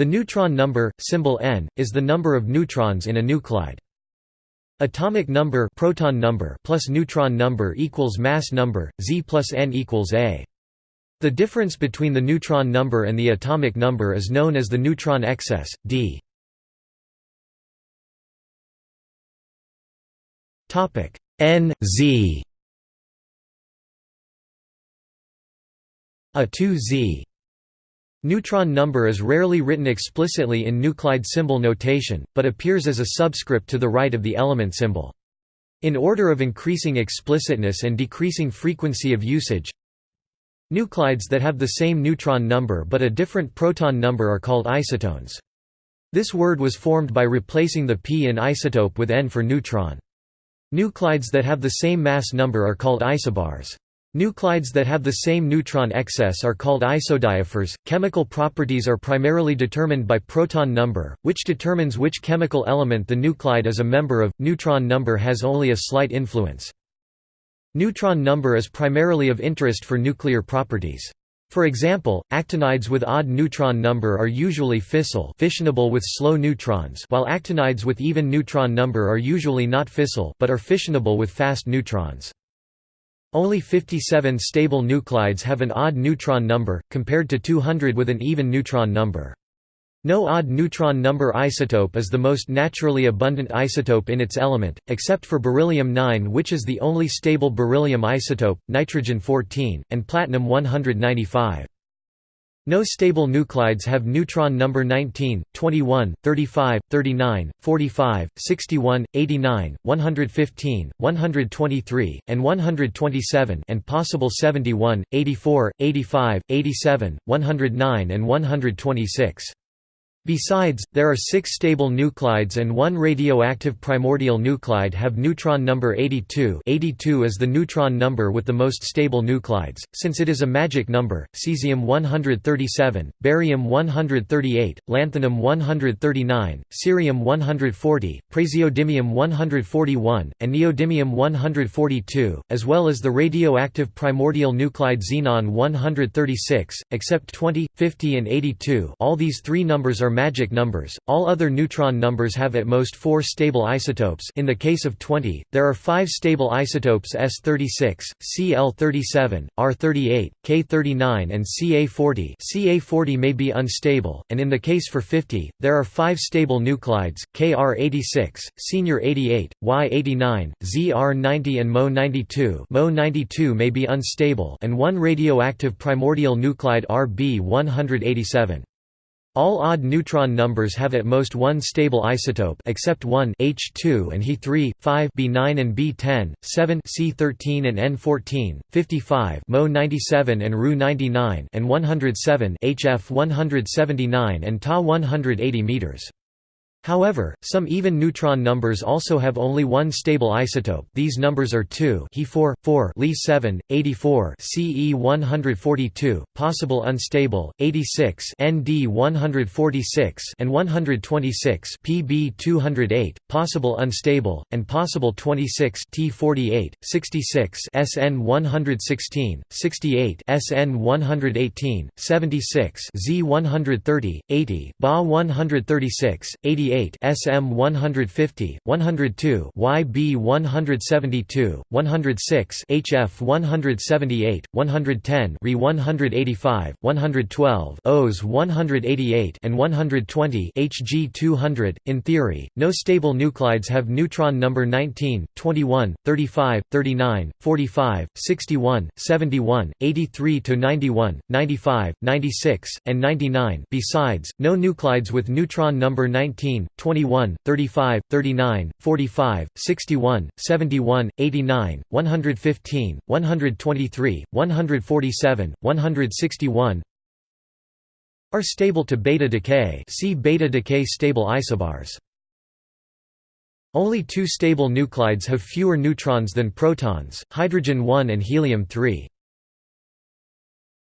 The neutron number, symbol n, is the number of neutrons in a nuclide. Atomic number proton number plus neutron number equals mass number, Z plus n equals A. The difference between the neutron number and the atomic number is known as the neutron excess, d. N Z A 2Z Neutron number is rarely written explicitly in nuclide symbol notation, but appears as a subscript to the right of the element symbol. In order of increasing explicitness and decreasing frequency of usage, nuclides that have the same neutron number but a different proton number are called isotones. This word was formed by replacing the p in isotope with n for neutron. Nuclides that have the same mass number are called isobars. Nuclides that have the same neutron excess are called isodiaphores. Chemical properties are primarily determined by proton number, which determines which chemical element the nuclide is a member of. Neutron number has only a slight influence. Neutron number is primarily of interest for nuclear properties. For example, actinides with odd neutron number are usually fissile fissionable with slow neutrons while actinides with even neutron number are usually not fissile but are fissionable with fast neutrons. Only 57 stable nuclides have an odd neutron number, compared to 200 with an even neutron number. No odd neutron number isotope is the most naturally abundant isotope in its element, except for beryllium-9 which is the only stable beryllium isotope, nitrogen-14, and platinum-195. No stable nuclides have neutron number 19, 21, 35, 39, 45, 61, 89, 115, 123, and 127 and possible 71, 84, 85, 87, 109 and 126. Besides, there are six stable nuclides and one radioactive primordial nuclide have neutron number 82 82 is the neutron number with the most stable nuclides, since it is a magic number, cesium-137, barium-138, lanthanum-139, cerium-140, praseodymium-141, and neodymium-142, as well as the radioactive primordial nuclide xenon-136, except 20, 50 and 82 all these three numbers are are magic numbers. All other neutron numbers have at most four stable isotopes. In the case of 20, there are five stable isotopes S36, Cl37, R38, K39, and Ca40. Ca40 may be unstable, and in the case for 50, there are five stable nuclides: Kr86, Senior 88, Y89, Zr90, and Mo92. Mo92 may be unstable, and one radioactive primordial nuclide Rb187. All odd neutron numbers have at most one stable isotope except one H2 and He3, 5 B9 and B10, 7 C13 and N14, 55 Mo97 and Ru99 and 107 HF 179 and Ta 180 meters. However, some even neutron numbers also have only one stable isotope. These numbers are 2 He4, 4 Li7, 84 Ce142, possible unstable, 86 Nd146 and 126 Pb208, possible unstable, and possible 26 T48, 66 SN116, 68 SN118, 76 Z130, 80 Ba136, 88 SM 150, 102 YB 172, 106 HF 178, 110 Re 185, 112 OS 188 and 120 HG 200. In theory, no stable nuclides have neutron number 19, 21, 35, 39, 45, 61, 71, 83 to 91, 95, 96, and 99. Besides, no nuclides with neutron number 19 19, 21, 35, 39, 45, 61, 71, 89, 115, 123, 147, 161 are stable to beta decay see beta decay stable isobars. Only two stable nuclides have fewer neutrons than protons, hydrogen-1 and helium-3.